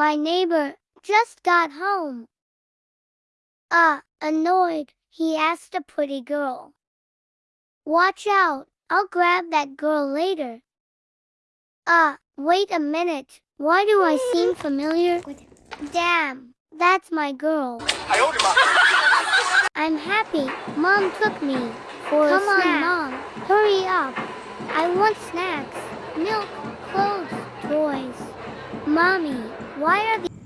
My neighbor just got home. Uh, annoyed, he asked a pretty girl. Watch out, I'll grab that girl later. Uh, wait a minute, why do I seem familiar? Damn, that's my girl. I'm happy, mom took me for Come a snack. on, mom, hurry up. I want snacks, milk. Mommy, why are the